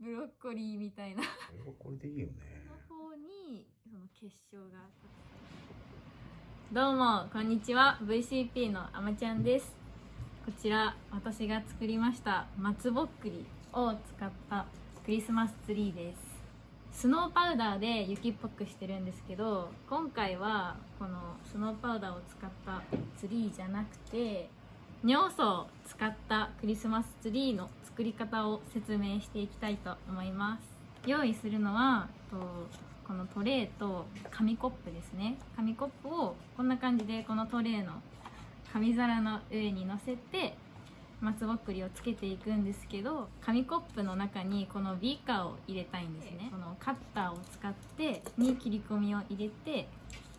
ブロッコリーみたいな。これはこれでいいよね。の方にその結晶がどうもこんにちは。VCP のあまちゃんです。こちら私が作りました松ぼっくりを使ったクリスマスツリーです。スノーパウダーで雪っぽくしてるんですけど今回はこのスノーパウダーを使ったツリーじゃなくて尿素を使ったクリスマスツリーの作り方を説明していきたいと思います。用意するのはとこのトレーと紙コップですね。紙コップをこんな感じでこのトレーの紙皿の上に乗せて松ぼっくりをつけていくんですけど紙コップの中にこのビーカーを入れたいんですね。このカッターを使ってに切り込みを入れて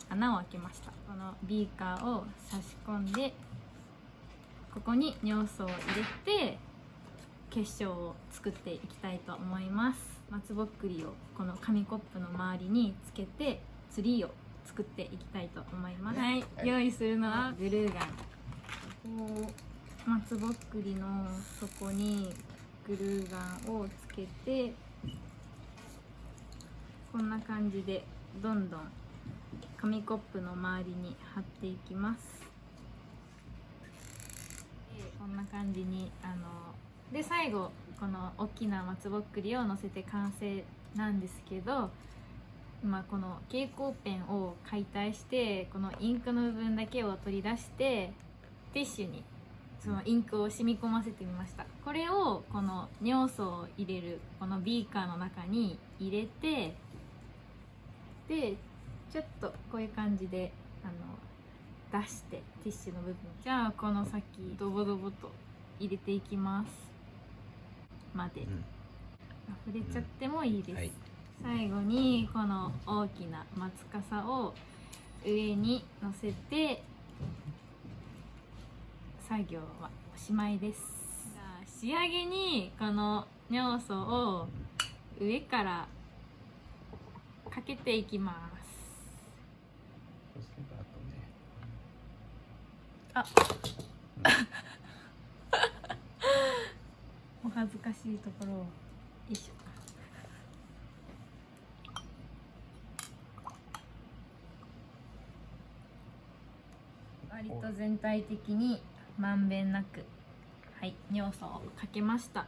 穴を開けました。このビーカーを差し込んでここに尿素を入れて結晶を作っていきたいと思います。松ぼっくりをこの紙コップの周りにつけてツリーを作っていきたいと思います。はい、用意するのはグルーガン。こう松ぼっくりの底にグルーガンをつけてこんな感じでどんどん紙コップの周りに貼っていきますでこんな感じにあので最後この大きな松ぼっくりを乗せて完成なんですけど今この蛍光ペンを解体してこのインクの部分だけを取り出してティッシュにそのインクを染み込ませてみました。これをこの尿素を入れるこのビーカーの中に入れてでちょっとこういう感じであの出してティッシュの部分じゃあこの先ドボドボと入れていきます。まで、うん。溢れちゃってもいいです、はい。最後にこの大きな松笠を上に乗せて作業はおしまいです。じゃあ仕上げにこの尿素を上からかけていきますそうすればあ。お恥ずかしいところを。よいしょ割と全体的にまんべんなく。はい。尿素をかけました。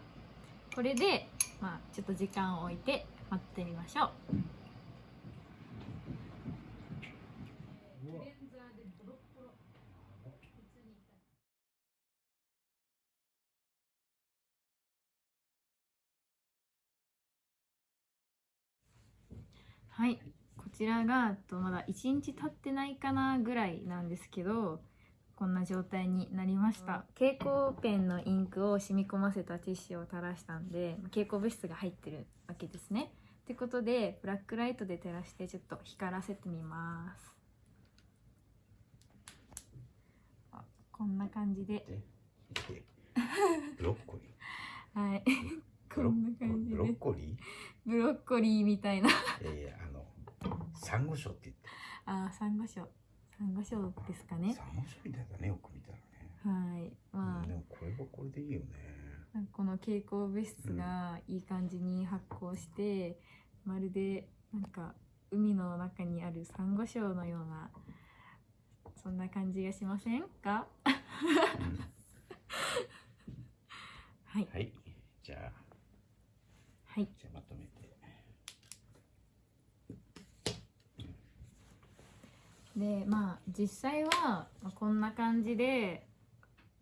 これでまあちょっと時間を置いて待ってみましょう。はい。こちらがとまだ1日経ってないかなぐらいなんですけどこんな状態になりました。蛍光ペンのインクを染み込ませたティッシュを垂らしたんで蛍光物質が入ってるわけですね。ってことでブラックライトで照らしてちょっと光らせてみます。あこんな感じで。でで ブロッコリはい。ー。こんな感ロッでコリブロッコリーみたいな。ーいやいやあのサンゴ礁ってあーサンゴ礁。サンゴ礁ですかね。言ってサンゴ礁みたいだねよく見たらね。はい。まあうんでもこれはこれでいいよね。なんかこの蛍光物質がいい感じに発光して、まるでなんか海の中にあるサンゴ礁のようなそんな感じがしませんか？うん。はい。はいはい。じゃあまとめて。でまあ実際はまあこんな感じで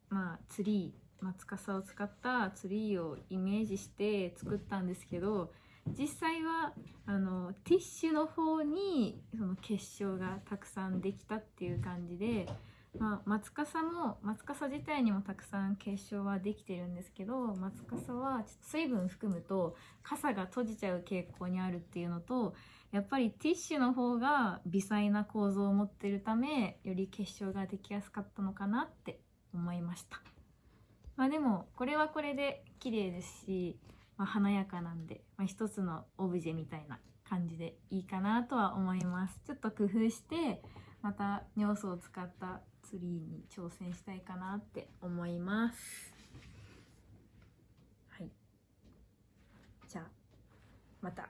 まあツリー松笠を使ったツリーをイメージして作ったんですけど実際はあのティッシュの方にその結晶がたくさんできたっていう感じで、まあ、松笠も松笠自体にもたくさん結晶はできてるんですけど松笠は水分含むと傘が閉じちゃう傾向にあるっていうのとやっぱりティッシュの方が微細な構造を持ってるためより結晶ができやすかったのかなって思いました。まあでもこれはこれで綺麗ですし、まあ、華やかなんで、まあ、一つのオブジェみたいな感じでいいかなとは思います。ちょっと工夫してまた尿素を使ったツリーに挑戦したいかなって思います。はい。じゃあまた。